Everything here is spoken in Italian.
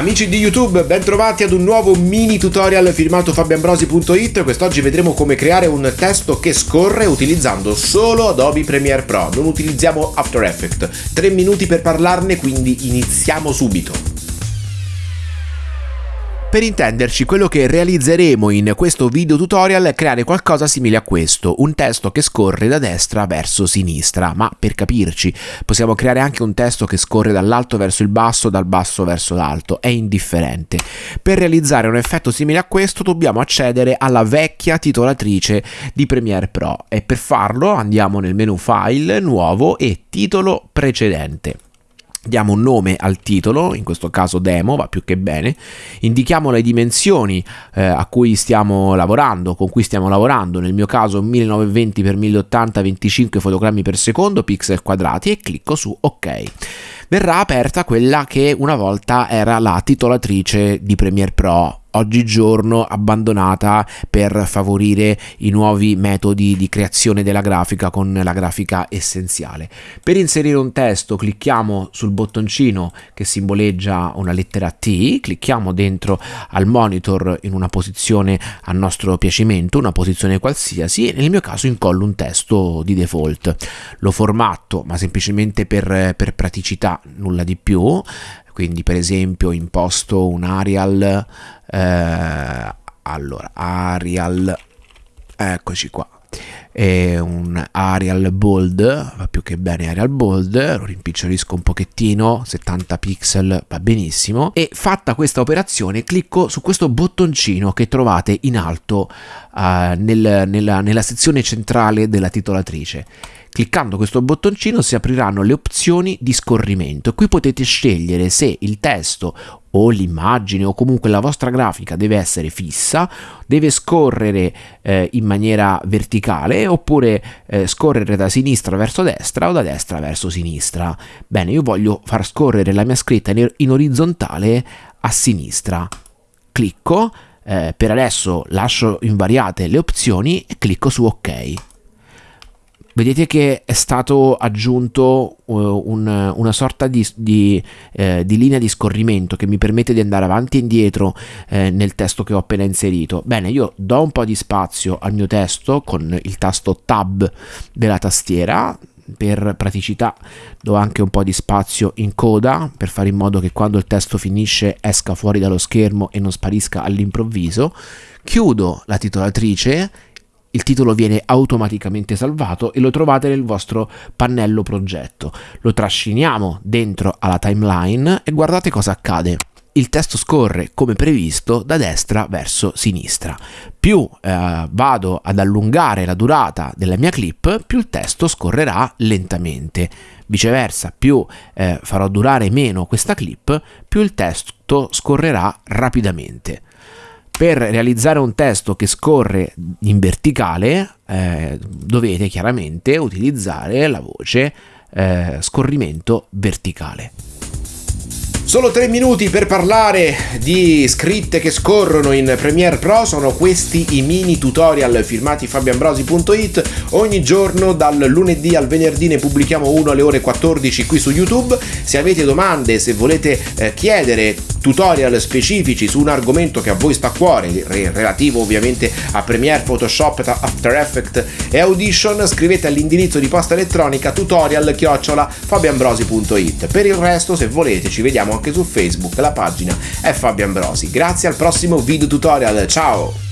Amici di YouTube, bentrovati ad un nuovo mini tutorial firmato fabianbrosi.it. Quest'oggi vedremo come creare un testo che scorre utilizzando solo Adobe Premiere Pro. Non utilizziamo After Effects. 3 minuti per parlarne, quindi iniziamo subito. Per intenderci, quello che realizzeremo in questo video tutorial è creare qualcosa simile a questo, un testo che scorre da destra verso sinistra, ma per capirci possiamo creare anche un testo che scorre dall'alto verso il basso, dal basso verso l'alto, è indifferente. Per realizzare un effetto simile a questo dobbiamo accedere alla vecchia titolatrice di Premiere Pro. E per farlo andiamo nel menu File, Nuovo e Titolo precedente diamo un nome al titolo, in questo caso demo, va più che bene, indichiamo le dimensioni eh, a cui stiamo lavorando, con cui stiamo lavorando, nel mio caso 1920x1080 25 fotogrammi per secondo, pixel quadrati e clicco su ok. Verrà aperta quella che una volta era la titolatrice di Premiere Pro oggigiorno abbandonata per favorire i nuovi metodi di creazione della grafica con la grafica essenziale. Per inserire un testo clicchiamo sul bottoncino che simboleggia una lettera T, clicchiamo dentro al monitor in una posizione a nostro piacimento, una posizione qualsiasi e nel mio caso incollo un testo di default. Lo formatto ma semplicemente per, per praticità, nulla di più, quindi per esempio imposto un Arial eh, allora Arial eccoci qua è un Arial Bold va più che bene Arial Bold lo rimpicciolisco un pochettino 70 pixel va benissimo. E fatta questa operazione clicco su questo bottoncino che trovate in alto uh, nel, nella, nella sezione centrale della titolatrice Cliccando questo bottoncino si apriranno le opzioni di scorrimento. Qui potete scegliere se il testo o l'immagine o comunque la vostra grafica deve essere fissa, deve scorrere eh, in maniera verticale oppure eh, scorrere da sinistra verso destra o da destra verso sinistra. Bene, io voglio far scorrere la mia scritta in orizzontale a sinistra. Clicco, eh, per adesso lascio invariate le opzioni e clicco su ok vedete che è stato aggiunto uh, un, una sorta di, di, eh, di, linea di scorrimento che mi permette di andare avanti e indietro eh, nel testo che ho appena inserito. Bene, io do un po' di spazio al mio testo con il tasto Tab della tastiera, per praticità do anche un po' di spazio in coda per fare in modo che quando il testo finisce esca fuori dallo schermo e non sparisca all'improvviso. Chiudo la titolatrice il titolo viene automaticamente salvato e lo trovate nel vostro pannello progetto. Lo trasciniamo dentro alla timeline e guardate cosa accade. Il testo scorre come previsto da destra verso sinistra. Più eh, vado ad allungare la durata della mia clip, più il testo scorrerà lentamente. Viceversa, più eh, farò durare meno questa clip, più il testo scorrerà rapidamente per realizzare un testo che scorre in verticale eh, dovete chiaramente utilizzare la voce eh, scorrimento verticale. Solo tre minuti per parlare di scritte che scorrono in Premiere Pro, sono questi i mini tutorial firmati fabianbrosi.it, ogni giorno dal lunedì al venerdì ne pubblichiamo uno alle ore 14 qui su YouTube, se avete domande, se volete eh, chiedere tutorial specifici su un argomento che a voi sta a cuore, relativo ovviamente a Premiere, Photoshop, After Effects e Audition, scrivete all'indirizzo di posta elettronica tutorial chiocciola. Per il resto, se volete, ci vediamo anche su Facebook, la pagina è Fabio Ambrosi. Grazie al prossimo video tutorial, ciao!